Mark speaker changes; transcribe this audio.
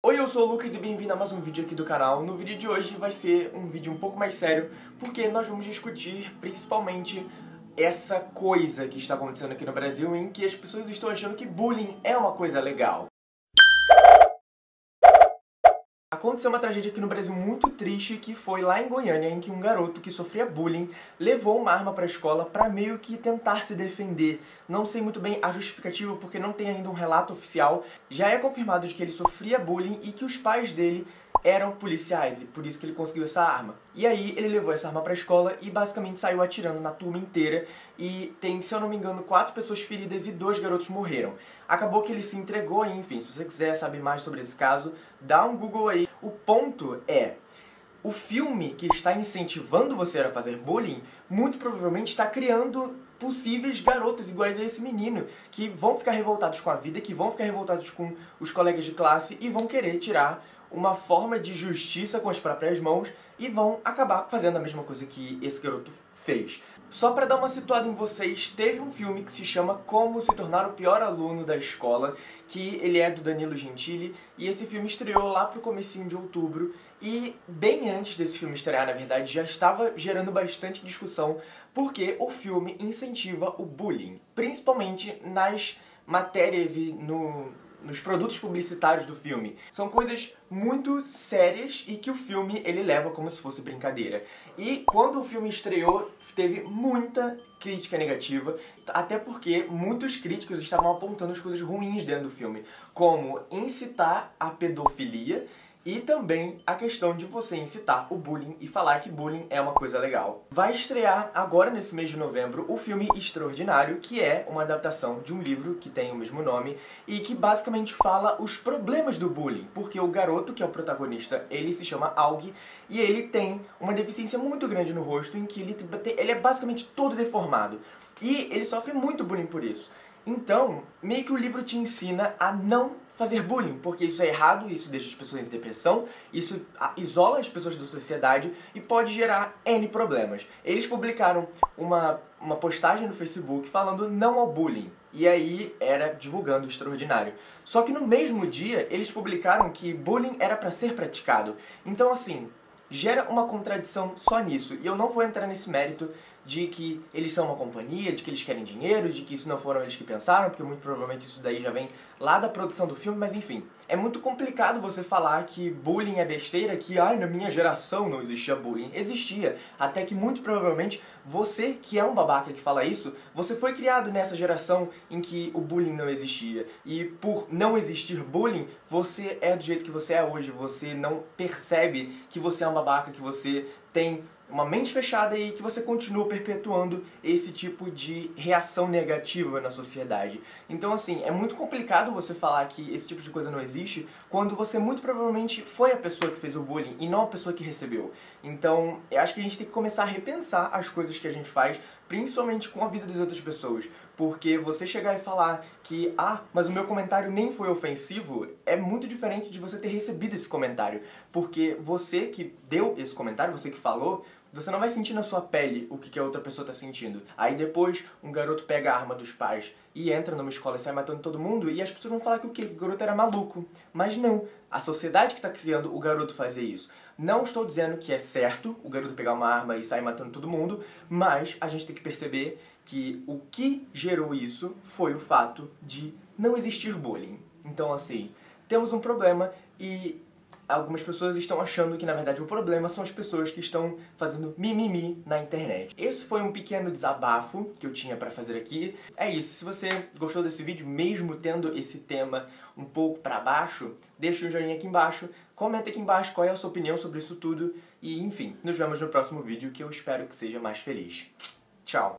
Speaker 1: Oi, eu sou o Lucas e bem-vindo a mais um vídeo aqui do canal. No vídeo de hoje vai ser um vídeo um pouco mais sério, porque nós vamos discutir principalmente essa coisa que está acontecendo aqui no Brasil em que as pessoas estão achando que bullying é uma coisa legal. Aconteceu uma tragédia aqui no Brasil muito triste, que foi lá em Goiânia, em que um garoto que sofria bullying levou uma arma para a escola para meio que tentar se defender. Não sei muito bem a justificativa, porque não tem ainda um relato oficial. Já é confirmado de que ele sofria bullying e que os pais dele eram policiais, e por isso que ele conseguiu essa arma. E aí ele levou essa arma pra escola e basicamente saiu atirando na turma inteira, e tem, se eu não me engano, quatro pessoas feridas e dois garotos morreram. Acabou que ele se entregou, e enfim, se você quiser saber mais sobre esse caso, dá um Google aí. O ponto é, o filme que está incentivando você a fazer bullying, muito provavelmente está criando possíveis garotos iguais a esse menino, que vão ficar revoltados com a vida, que vão ficar revoltados com os colegas de classe e vão querer tirar uma forma de justiça com as próprias mãos e vão acabar fazendo a mesma coisa que esse garoto fez. Só para dar uma situada em vocês, teve um filme que se chama Como se tornar o pior aluno da escola, que ele é do Danilo Gentili, e esse filme estreou lá pro comecinho de outubro, e bem antes desse filme estrear, na verdade, já estava gerando bastante discussão, porque o filme incentiva o bullying, principalmente nas matérias e no, nos produtos publicitários do filme. São coisas muito sérias e que o filme ele leva como se fosse brincadeira. E quando o filme estreou, teve muita crítica negativa, até porque muitos críticos estavam apontando as coisas ruins dentro do filme, como incitar a pedofilia e também a questão de você incitar o bullying e falar que bullying é uma coisa legal. Vai estrear agora nesse mês de novembro o filme Extraordinário, que é uma adaptação de um livro que tem o mesmo nome e que basicamente fala os problemas do bullying, porque o garoto que é o protagonista, ele se chama Aug e ele tem uma deficiência muito grande no rosto em que ele, ele é basicamente todo deformado. E ele sofre muito bullying por isso. Então, meio que o livro te ensina a não fazer bullying, porque isso é errado, isso deixa as pessoas em depressão, isso isola as pessoas da sociedade e pode gerar N problemas. Eles publicaram uma, uma postagem no Facebook falando não ao bullying, e aí era divulgando o extraordinário. Só que no mesmo dia eles publicaram que bullying era para ser praticado. Então assim, gera uma contradição só nisso. E eu não vou entrar nesse mérito de que eles são uma companhia, de que eles querem dinheiro, de que isso não foram eles que pensaram, porque muito provavelmente isso daí já vem lá da produção do filme, mas enfim. É muito complicado você falar que bullying é besteira, que ai, na minha geração não existia bullying. Existia, até que muito provavelmente você, que é um babaca que fala isso, você foi criado nessa geração em que o bullying não existia. E por não existir bullying, você é do jeito que você é hoje, você não percebe que você é um babaca, que você tem uma mente fechada e que você continua perpetuando esse tipo de reação negativa na sociedade. Então, assim, é muito complicado você falar que esse tipo de coisa não existe quando você muito provavelmente foi a pessoa que fez o bullying e não a pessoa que recebeu. Então, eu acho que a gente tem que começar a repensar as coisas que a gente faz, principalmente com a vida das outras pessoas. Porque você chegar e falar que, ah, mas o meu comentário nem foi ofensivo, é muito diferente de você ter recebido esse comentário. Porque você que deu esse comentário, você que falou, você não vai sentir na sua pele o que a outra pessoa está sentindo. Aí depois um garoto pega a arma dos pais e entra numa escola e sai matando todo mundo e as pessoas vão falar que o, que? o garoto era maluco. Mas não, a sociedade que está criando o garoto fazer isso. Não estou dizendo que é certo o garoto pegar uma arma e sair matando todo mundo, mas a gente tem que perceber que o que gerou isso foi o fato de não existir bullying. Então assim, temos um problema e algumas pessoas estão achando que na verdade o problema são as pessoas que estão fazendo mimimi na internet. Esse foi um pequeno desabafo que eu tinha para fazer aqui. É isso, se você gostou desse vídeo, mesmo tendo esse tema um pouco para baixo, deixa um joinha aqui embaixo, comenta aqui embaixo qual é a sua opinião sobre isso tudo e enfim, nos vemos no próximo vídeo que eu espero que seja mais feliz. Tchau!